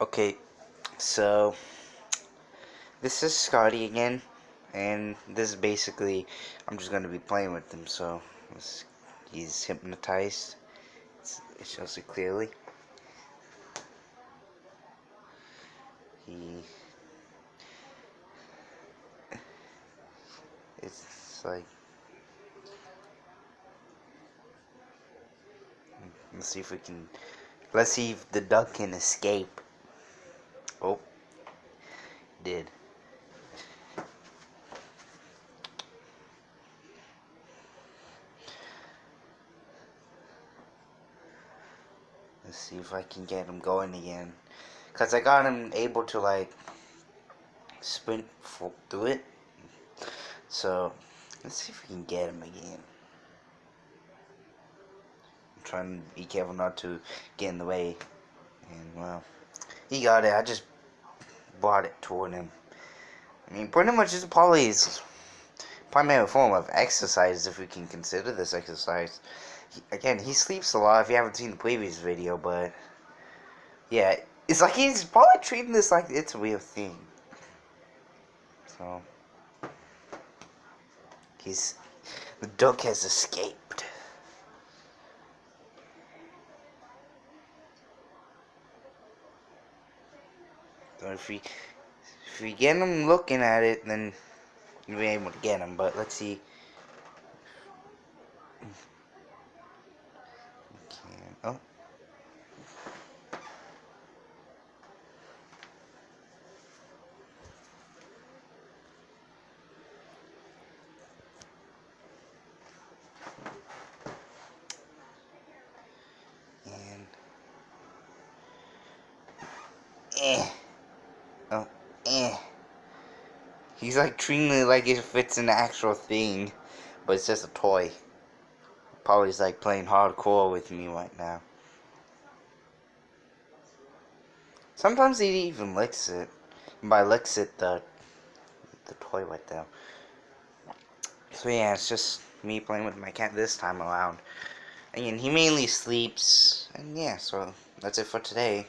Okay, so this is Scotty again, and this is basically I'm just gonna be playing with him. So he's hypnotized. It shows it clearly. He it's like let's see if we can let's see if the duck can escape. Did. Let's see if I can get him going again. Because I got him able to, like, sprint through it. So, let's see if we can get him again. I'm trying to be careful not to get in the way. And, well... He got it. I just brought it toward him. I mean, pretty much it's Polly's primary form of exercise, if we can consider this exercise. He, again, he sleeps a lot if you haven't seen the previous video, but yeah, it's like he's probably treating this like it's a real thing. So, he's, the duck has escaped. If we if we get them looking at it, then we'll be able to get them. But let's see. Oh. And eh. Eh. He's like treating it like it fits an actual thing, but it's just a toy. Probably like playing hardcore with me right now. Sometimes he even licks it. And by licks it, the the toy right there. So yeah, it's just me playing with my cat this time around. Again, he mainly sleeps, and yeah, so that's it for today.